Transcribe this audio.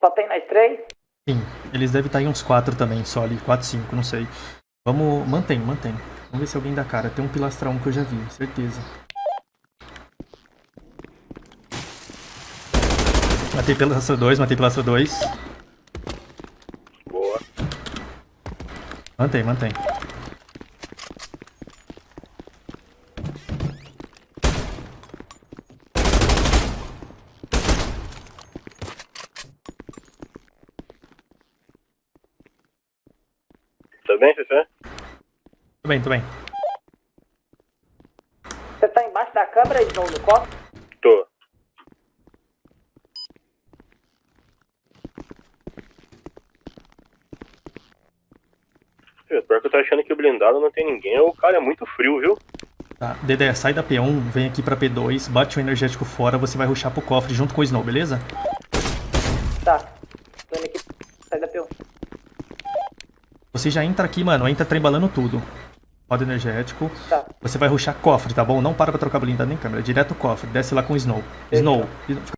Só tem nós três? Sim, eles devem estar em uns 4 também, só ali. 4, 5, não sei. Vamos, mantém, mantém. Vamos ver se alguém dá cara. Tem um pilastra 1 que eu já vi, certeza. Matei pilastra 2, matei pilastra 2. Boa. Mantém, mantém. Tá bem, Cecê? Tudo bem, tudo bem. Você tá embaixo da câmera, Snow, no cofre? Tô. Pior que eu tô achando que o blindado não tem ninguém, o cara é muito frio, viu? Tá, Dedé, sai da P1, vem aqui pra P2, bate o energético fora, você vai ruxar pro cofre junto com o Snow, beleza? Tá. Tô indo aqui. Sai da P1. Você já entra aqui, mano, entra trembalando tudo. Roda energético. Tá. Você vai ruxar cofre, tá bom? Não para pra trocar blindado nem câmera, direto cofre. Desce lá com o Snow. Snow,